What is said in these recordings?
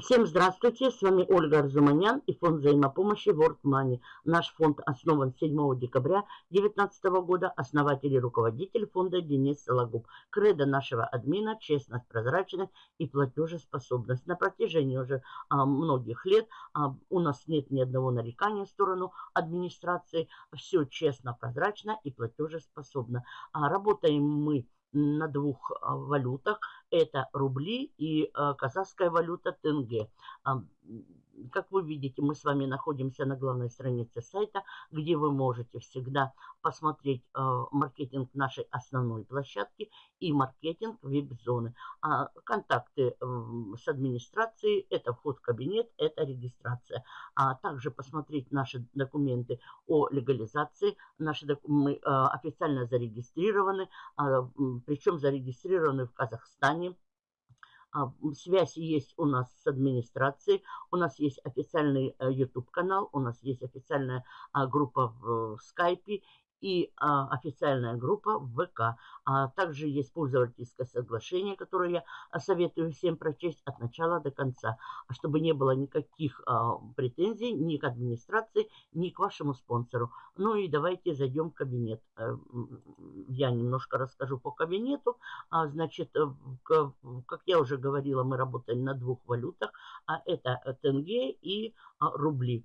Всем здравствуйте, с вами Ольга Арзуманян и фонд взаимопомощи World Money. Наш фонд основан 7 декабря 2019 года, основатель и руководитель фонда Денис Сологуб. Кредо нашего админа – честность, прозрачность и платежеспособность. На протяжении уже а, многих лет а, у нас нет ни одного нарекания в сторону администрации. Все честно, прозрачно и платежеспособно. А, работаем мы на двух а, валютах. Это рубли и а, казахская валюта тенге. Как вы видите, мы с вами находимся на главной странице сайта, где вы можете всегда посмотреть э, маркетинг нашей основной площадки и маркетинг веб-зоны. А контакты э, с администрацией – это вход в кабинет, это регистрация. А также посмотреть наши документы о легализации. Наши. Мы э, официально зарегистрированы, э, причем зарегистрированы в Казахстане, а, связь есть у нас с администрацией, у нас есть официальный э, YouTube-канал, у нас есть официальная а, группа в скайпе и а, официальная группа в ВК. А также есть пользовательское соглашение, которое я а, советую всем прочесть от начала до конца, чтобы не было никаких а, претензий ни к администрации, ни к вашему спонсору. Ну и давайте зайдем в кабинет. Э, я немножко расскажу по кабинету. А, значит, э, как я уже говорила, мы работаем на двух валютах, а это тенге и а, рубли.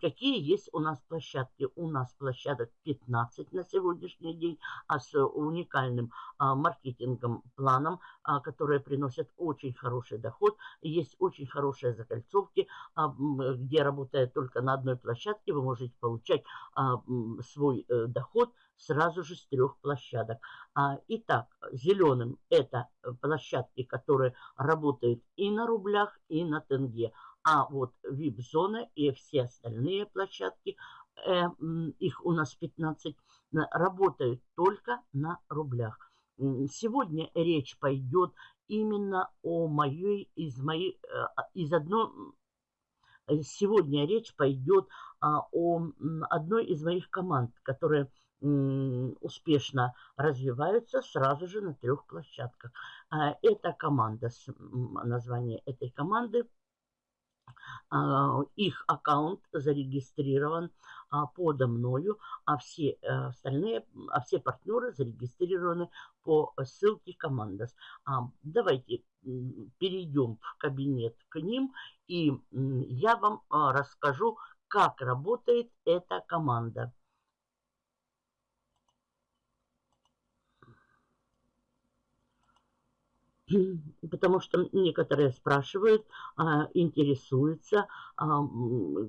Какие есть у нас площадки? У нас площадок 15 на сегодняшний день, а с уникальным а, маркетингом, планом, а, которые приносят очень хороший доход. Есть очень хорошие закольцовки, а, где работая только на одной площадке, вы можете получать а, свой а, доход сразу же с трех площадок. А, итак, зеленым это площадки, которые работают и на рублях, и на тенге. А вот VIP-зона и все остальные площадки, э, их у нас 15, работают только на рублях. Сегодня речь пойдет именно о моей, из моей, э, из одной, сегодня речь пойдет а, о одной из моих команд, которые успешно развиваются сразу же на трех площадках. А, это команда, название этой команды – а, их аккаунт зарегистрирован а, подо мною, а все э, остальные, а все партнеры зарегистрированы по ссылке Командос. Давайте перейдем в кабинет к ним, и я вам расскажу, как работает эта команда. Потому что некоторые спрашивают, а, интересуются, а,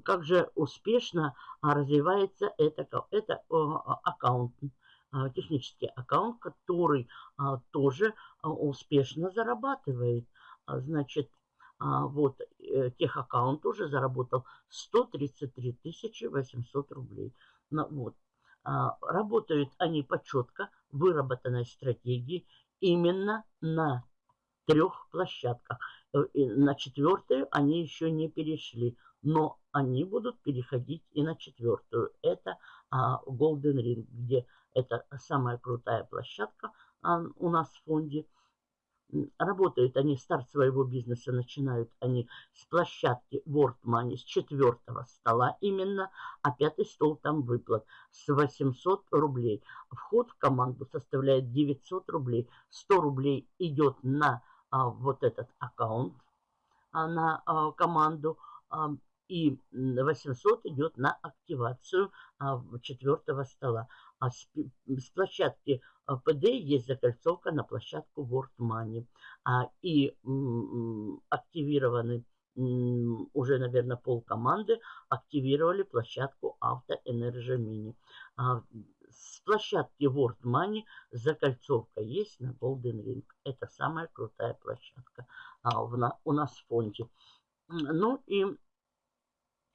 как же успешно а, развивается это, это аккаунт, технический аккаунт, который тоже успешно зарабатывает. Значит, вот э, тех аккаунт уже заработал 133 800 рублей. Вот. Работают они по четко выработанной стратегии именно на трех площадках. Э, на четвертую они еще не перешли, но они будут переходить и на четвертую. Это а, Golden Ring, где это самая крутая площадка а, у нас в фонде. Работают они, старт своего бизнеса начинают они с площадки World Money, с четвертого стола именно, а пятый стол там выплат с 800 рублей. Вход в команду составляет 900 рублей. 100 рублей идет на вот этот аккаунт а, на а, команду, а, и 800 идет на активацию а, четвертого стола. А с, с площадки ПД есть закольцовка на площадку World Money. А, и м, активированы м, уже, наверное, пол команды активировали площадку Авто Energy Mini. А, с площадки World Money закольцовка есть на Golden Ring. Это самая крутая площадка а, в, на, у нас в фонде. Ну и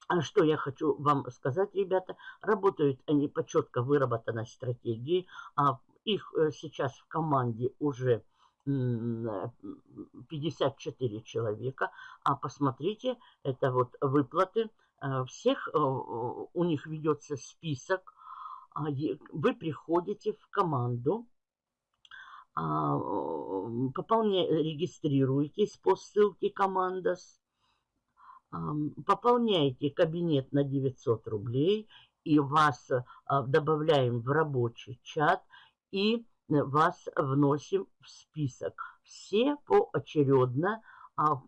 а что я хочу вам сказать, ребята. Работают они по четко выработанной стратегии. А их э, сейчас в команде уже 54 человека. А посмотрите, это вот выплаты. Э, всех э, у них ведется список вы приходите в команду, а, пополняете, регистрируетесь по ссылке «Командос», пополняете кабинет на 900 рублей и вас а, добавляем в рабочий чат и вас вносим в список. Все поочередно, а,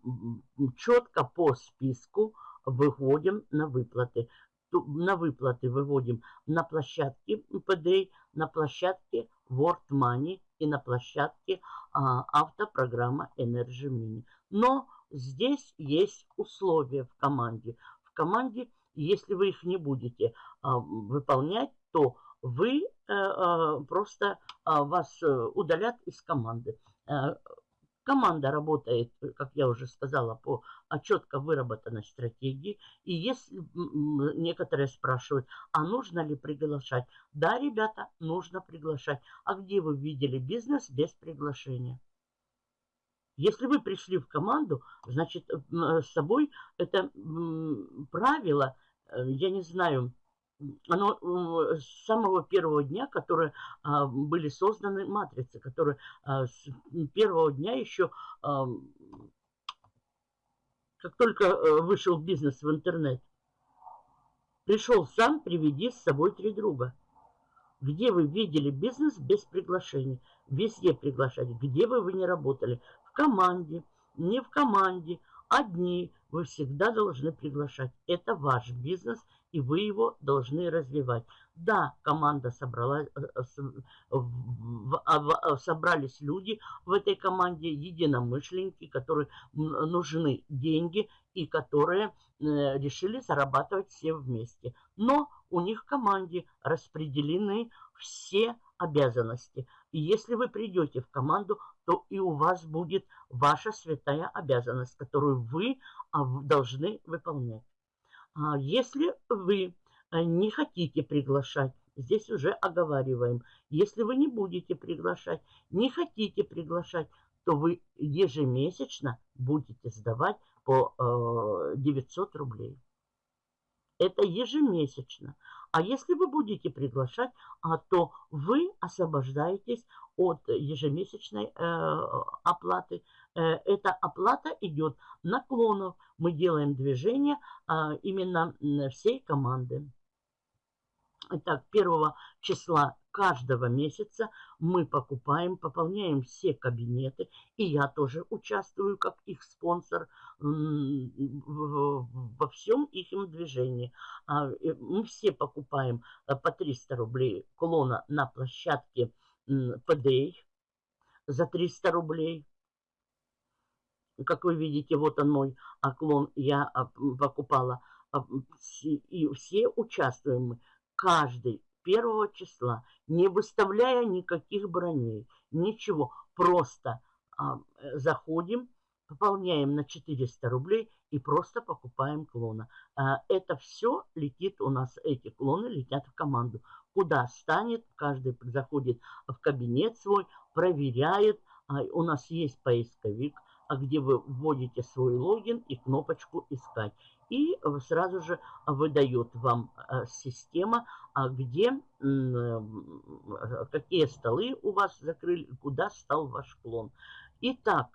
четко по списку выходим на выплаты. На выплаты выводим на площадке PDA, на площадке World Money и на площадке а, автопрограмма Energy Mini. Но здесь есть условия в команде. В команде, если вы их не будете а, выполнять, то вы э, а, просто а, вас э, удалят из команды. Э, команда работает, как я уже сказала, по четко выработанной стратегии. И если некоторые спрашивают, а нужно ли приглашать? Да, ребята, нужно приглашать. А где вы видели бизнес без приглашения? Если вы пришли в команду, значит, с собой это правило, я не знаю, оно с самого первого дня, которые а, были созданы матрицы, которые а, с первого дня еще, как только а, вышел бизнес в интернет, пришел сам, приведи с собой три друга. Где вы видели бизнес без приглашений? Везде приглашать. Где бы вы не работали? В команде, не в команде, одни. Вы всегда должны приглашать. Это ваш бизнес – и вы его должны развивать. Да, команда собралась, э, э, а, собрались люди в этой команде, единомышленники, которые нужны деньги и которые э, решили зарабатывать все вместе. Но у них в команде распределены все обязанности. И если вы придете в команду, то и у вас будет ваша святая обязанность, которую вы а, должны выполнять. А если вы э, не хотите приглашать, здесь уже оговариваем, если вы не будете приглашать, не хотите приглашать, то вы ежемесячно будете сдавать по 900 э, рублей. Это ежемесячно. А если вы будете приглашать, а то вы освобождаетесь от ежемесячной э, оплаты. Э, эта оплата идет наклонов. Мы делаем движение э, именно всей команды. Итак, 1 числа каждого месяца мы покупаем, пополняем все кабинеты. И я тоже участвую как их спонсор во всем их движении. А, мы все покупаем э, по 300 рублей клона на площадке PDA за 300 рублей. Как вы видите, вот он мой клон, я а, покупала. А, и все участвуем каждый первого числа, не выставляя никаких броней, ничего. Просто а, заходим, пополняем на 400 рублей и просто покупаем клона. Это все летит у нас, эти клоны летят в команду. Куда станет, каждый заходит в кабинет свой, проверяет. У нас есть поисковик, где вы вводите свой логин и кнопочку «Искать». И сразу же выдает вам э, система, а где, э, какие столы у вас закрыли, куда стал ваш клон. Итак,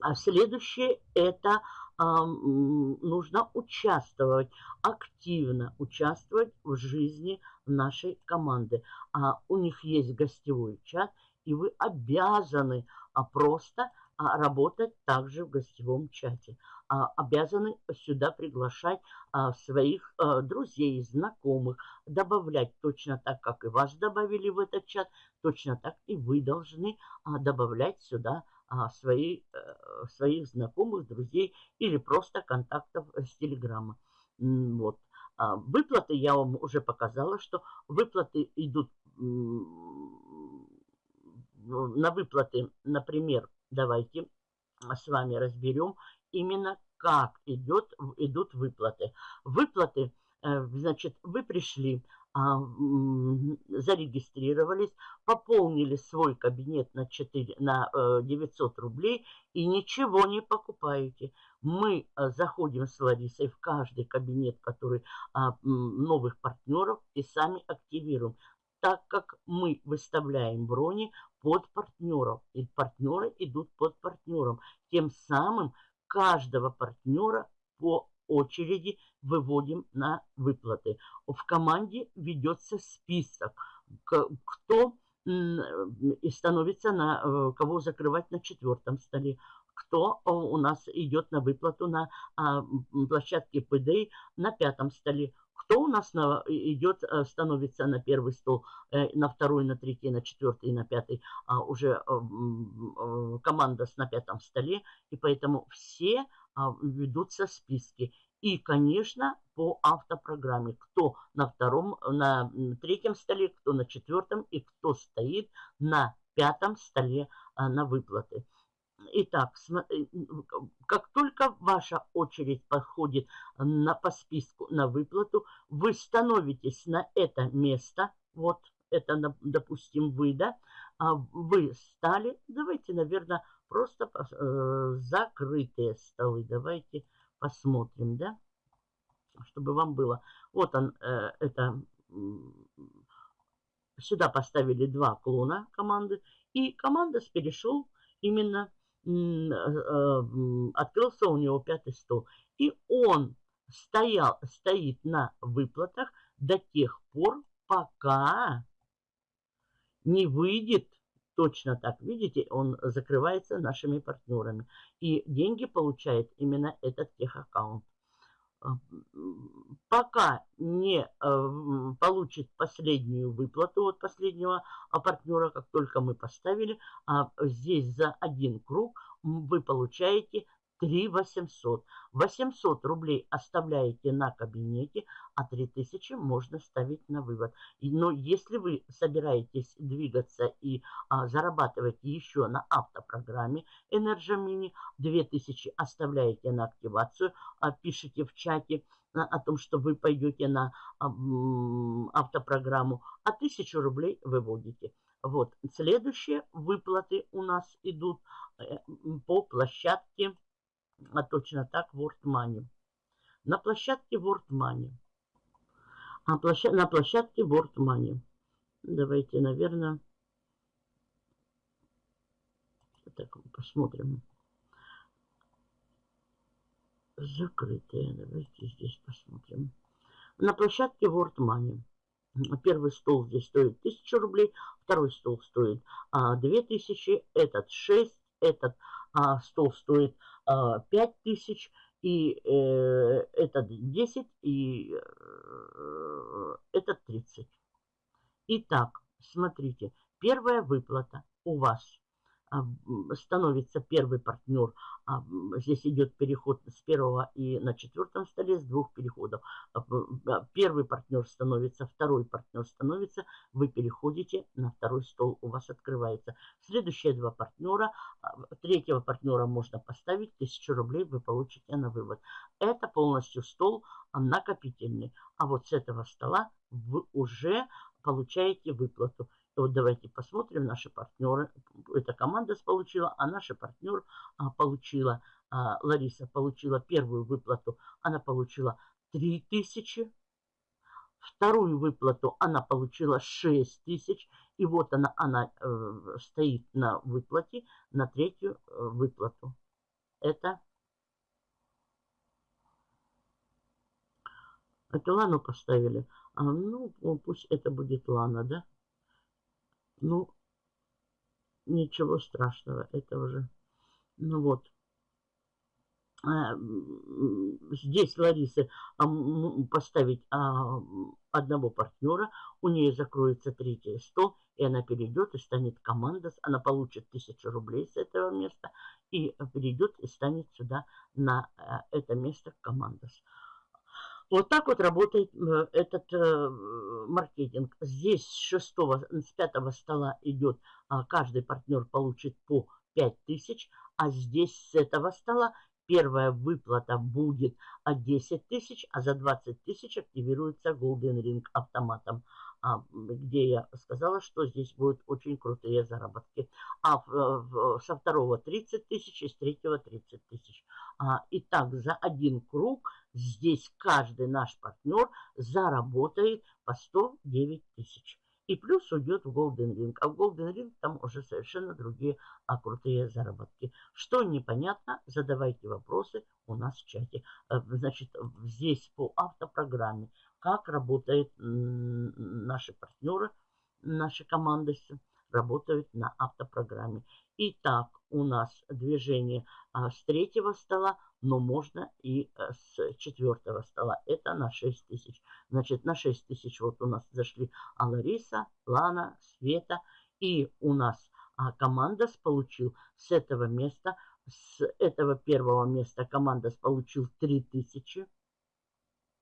а следующее это а, нужно участвовать, активно участвовать в жизни нашей команды. А, у них есть гостевой чат, и вы обязаны а, просто а, работать также в гостевом чате. А, обязаны сюда приглашать а, своих а, друзей, знакомых, добавлять точно так, как и вас добавили в этот чат, точно так и вы должны а, добавлять сюда а, свои, а, своих знакомых, друзей или просто контактов с Телеграма. Вот. А, выплаты я вам уже показала, что выплаты идут на выплаты, например, давайте с вами разберем именно как идет, идут выплаты. Выплаты, э, значит, вы пришли, а, зарегистрировались, пополнили свой кабинет на, 4, на 900 э, рублей и ничего не покупаете. Мы э, заходим с Ларисой в каждый кабинет, который а, новых партнеров и сами активируем так как мы выставляем брони под партнеров, и партнеры идут под партнером. Тем самым каждого партнера по очереди выводим на выплаты. В команде ведется список, кто и становится на э, кого закрывать на четвертом столе, кто у нас идет на выплату на а, площадке ПД на пятом столе, кто у нас на, идет, э, становится на первый стол, э, на второй, на третий, на четвертый, на пятый, а уже команда с на пятом столе, и поэтому все а, ведутся списки. И, конечно, по автопрограмме, кто на втором, на третьем столе, кто на четвертом и кто стоит на пятом столе на выплаты. Итак, э, как только ваша очередь подходит на, по списку на выплату, вы становитесь на это место, вот это, допустим, вы, да, а вы стали, давайте, наверное, просто э, закрытые столы, давайте посмотрим, да, чтобы вам было. Вот он, э, это, сюда поставили два клона команды, и команда перешел именно, открылся у него пятый стол. И он стоял, стоит на выплатах до тех пор, пока не выйдет точно так. Видите, он закрывается нашими партнерами. И деньги получает именно этот техаккаунт. А, пока не э, получит последнюю выплату от последнего партнера, как только мы поставили, а здесь за один круг вы получаете 3 800. 800 рублей оставляете на кабинете, а 3000 можно ставить на вывод. Но если вы собираетесь двигаться и а, зарабатывать еще на автопрограмме Energy Mini, 2000 оставляете на активацию, а, пишите в чате а, о том, что вы пойдете на а, автопрограмму, а 1000 рублей выводите. Вот, следующие выплаты у нас идут э, по площадке а точно так World Money. На площадке World Money. А площад... на площадке World Money. Давайте, наверное, так посмотрим. Закрытые. Давайте здесь посмотрим. На площадке World Money. Первый стол здесь стоит 1000 рублей, второй стол стоит а, 2000, этот 6, этот а, стол стоит 5000, а, и э, этот 10, и э, этот 30. Итак, смотрите, первая выплата у вас становится первый партнер. А, здесь идет переход с первого и на четвертом столе с двух переходов. А, первый партнер становится, второй партнер становится, вы переходите на второй стол, у вас открывается. Следующие два партнера, третьего партнера можно поставить, 1000 рублей вы получите на вывод. Это полностью стол накопительный. А вот с этого стола вы уже получаете выплату. Вот давайте посмотрим, наши партнеры. Эта команда получила, а наша партнер а, получила, а, Лариса получила первую выплату. Она получила 3000. Вторую выплату она получила 6 тысяч. И вот она, она э, стоит на выплате, на третью э, выплату. Это, это Лану поставили. А, ну, пусть это будет Лана, да? Ну, ничего страшного, это уже, ну вот. А, здесь Ларисы поставить а, одного партнера, у нее закроется третий стол, и она перейдет и станет команда, она получит тысячу рублей с этого места и перейдет и станет сюда на а, это место командос. Вот так вот работает э, этот э, маркетинг. Здесь с шестого, с пятого стола идет, а, каждый партнер получит по 5000, а здесь с этого стола первая выплата будет 10 тысяч, а за 20 тысяч активируется Golden Ring автоматом, а, где я сказала, что здесь будут очень крутые заработки. А со второго 30 тысяч и с третьего 30 тысяч. А, итак, за один круг здесь каждый наш партнер заработает по 109 тысяч. И плюс уйдет в Golden Ring. А в Golden Ring там уже совершенно другие а, крутые заработки. Что непонятно, задавайте вопросы у нас в чате. Э, значит, здесь по автопрограмме, как работают наши партнеры, наши команды работают на автопрограмме. Итак, у нас движение а, с третьего стола, но можно и а, с четвертого стола. Это на 6 тысяч. Значит, на 6 тысяч вот у нас зашли а Лариса, Лана, Света. И у нас а, командос получил с этого места, с этого первого места командос получил 3 тысячи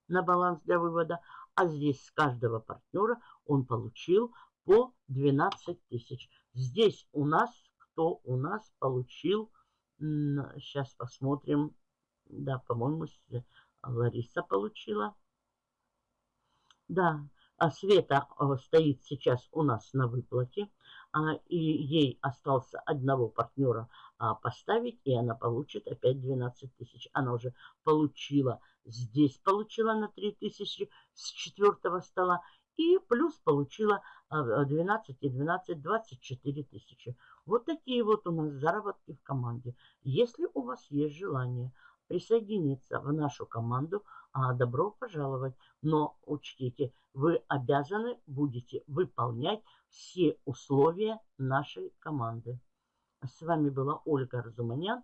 на баланс для вывода. А здесь с каждого партнера он получил по 12 тысяч. Здесь у нас, кто у нас получил, сейчас посмотрим, да, по-моему, Лариса получила. Да, а Света э, стоит сейчас у нас на выплате, а, и ей остался одного партнера а, поставить, и она получит опять 12 тысяч. Она уже получила, здесь получила на 3 тысячи с четвертого стола, и плюс получила 12 и 12, 24 тысячи. Вот такие вот у нас заработки в команде. Если у вас есть желание присоединиться в нашу команду, а добро пожаловать. Но учтите, вы обязаны будете выполнять все условия нашей команды. С вами была Ольга Разуманян.